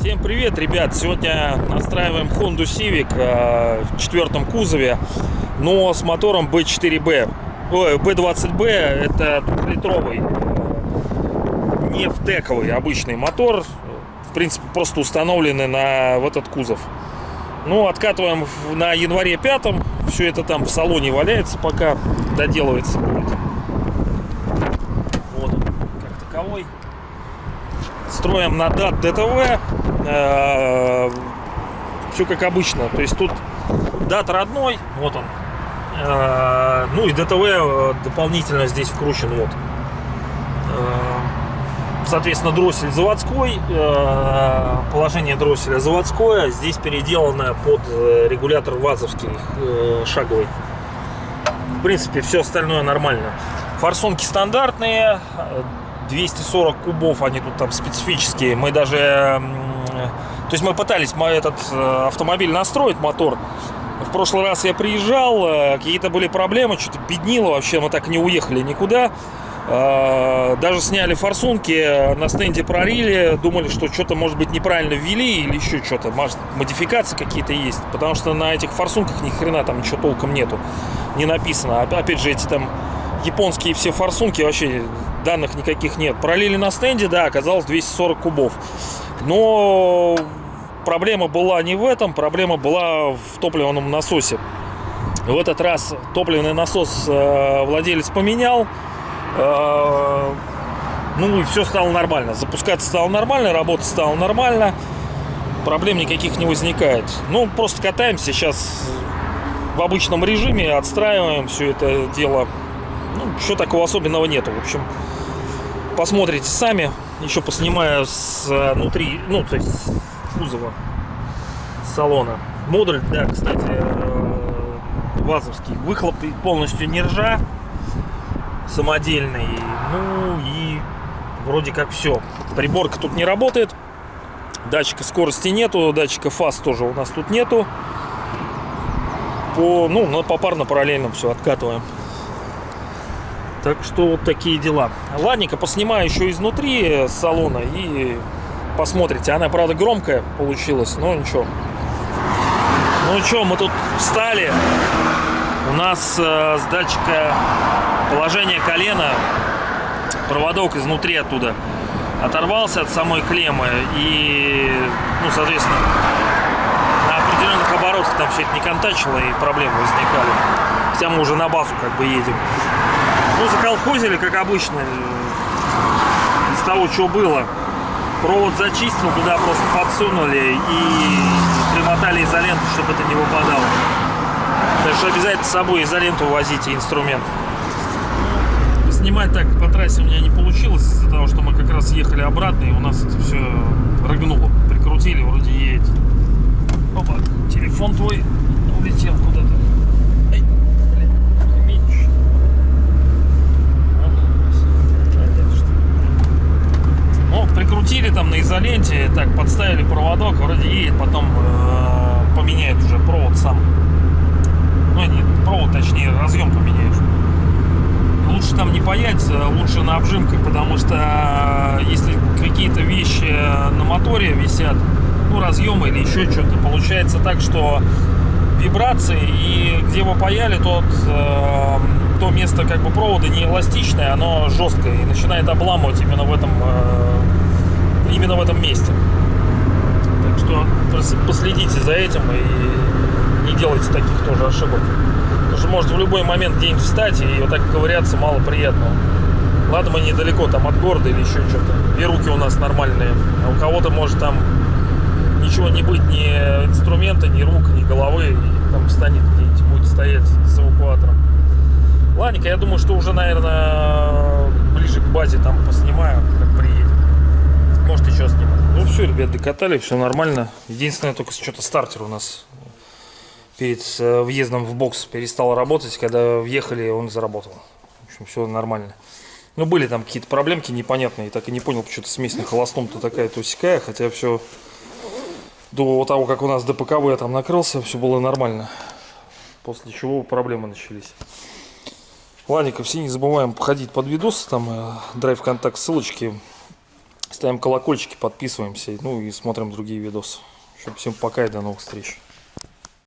Всем привет, ребят! Сегодня настраиваем Honda Civic э, в четвертом кузове, но с мотором B4B. Ой, B20B это литровый, не втековый обычный мотор, в принципе просто установленный на в этот кузов. Ну, откатываем на январе пятом, все это там в салоне валяется, пока доделывается будет. Вот он, как таковой строим на DAT DTV. Все как обычно. То есть тут DAT родной, вот он. Э, Ну и DTV э, дополнительно здесь вкручен, вот. Соответственно, дроссель заводской, э, положение дросселя заводское, здесь переделано под э, регулятор вазовский э, шаговый. В принципе, все остальное нормально. Форсунки стандартные, э, 240 кубов, они тут там специфические. Мы даже, то есть мы пытались мо- этот автомобиль настроить, мотор. В прошлый раз я приезжал, какие-то были проблемы, что-то беднило вообще, мы так не уехали никуда. Э, Даже сняли форсунки, э, на стенде прорили, думали, что что-то, может быть, неправильно ввели или еще что-то, может, модификации какие-то есть, потому что на этих форсунках ни хрена там ничего толком нету, не написано. Оп- Опять же, эти там японские все форсунки, вообще данных никаких нет. Пролили на стенде, да, оказалось 240 кубов. Но проблема была не в этом, проблема была в топливном насосе. В этот раз топливный насос э, владелец поменял. Э, ну и все стало нормально. Запускаться стало нормально, работать стало нормально. Проблем никаких не возникает. Ну, просто катаемся сейчас в обычном режиме, отстраиваем все это дело. Ну, ничего такого особенного нету. В общем, посмотрите сами. Еще поснимаю с э, внутри, ну, то есть с кузова салона. Модуль, да, кстати, э, вазовский. Выхлоп полностью не ржа, самодельный. Ну и вроде как все. Приборка тут не работает. Датчика скорости нету, датчика фаз тоже у нас тут нету. По, ну, попарно параллельно все откатываем. Так что вот такие дела. Ладненько, поснимаю еще изнутри салона и посмотрите. Она, правда, громкая получилась, но ничего. Ну что, мы тут встали. У нас э, с датчика положения колена проводок изнутри оттуда оторвался от самой клеммы и, ну, соответственно, на определенных оборотах там все это не контачило и проблемы возникали. Хотя мы уже на базу как бы едем. Ну, заколхозили, как обычно, э, из того, что было. Провод зачистил, туда просто подсунули и примотали изоленту, чтобы это не выпадало. Так что обязательно с собой изоленту возите, инструмент. Снимать так по трассе у меня не получилось из-за того, что мы как раз ехали обратно, и у нас это все рыгнуло. Прикрутили, вроде едет. Опа, телефон твой улетел куда-то. Ну, прикрутили там на изоленте, так, подставили проводок, вроде едет, потом э, поменяет уже провод сам. Ну, не провод, точнее, разъем поменяешь. Лучше там не паять, э, лучше на обжимках, потому что э, если какие-то вещи на моторе висят, ну, разъемы или еще что-то, получается так, что вибрации, и где вы паяли, тот, э, то место как бы провода не эластичное, оно жесткое и начинает обламывать именно в этом, э, именно в этом месте. Так что последите за этим и не делайте таких тоже ошибок. Потому что может в любой момент где-нибудь встать и вот так ковыряться мало приятного. Ладно, мы недалеко там от города или еще что-то. И руки у нас нормальные. А у кого-то может там ничего не быть, ни инструмента, ни рук, ни головы. И там встанет где-нибудь, будет стоять с эвакуатором. Ладненько, я думаю, что уже, наверное, ближе к базе там поснимаю, как приедем. Может, еще сниму. Ну все, ребят, докатали, все нормально. Единственное, только что-то стартер у нас перед э, въездом в бокс перестал работать. Когда въехали, он заработал. В общем, все нормально. Ну, были там какие-то проблемки непонятные. Так и не понял, почему-то смесь на холостом-то такая-то усекая. Хотя все до того, как у нас ДПКВ там накрылся, все было нормально. После чего проблемы начались. Ладненько, все не забываем походить под видосы, там э, драйв контакт ссылочки. Ставим колокольчики, подписываемся, ну и смотрим другие видосы. Всем пока и до новых встреч.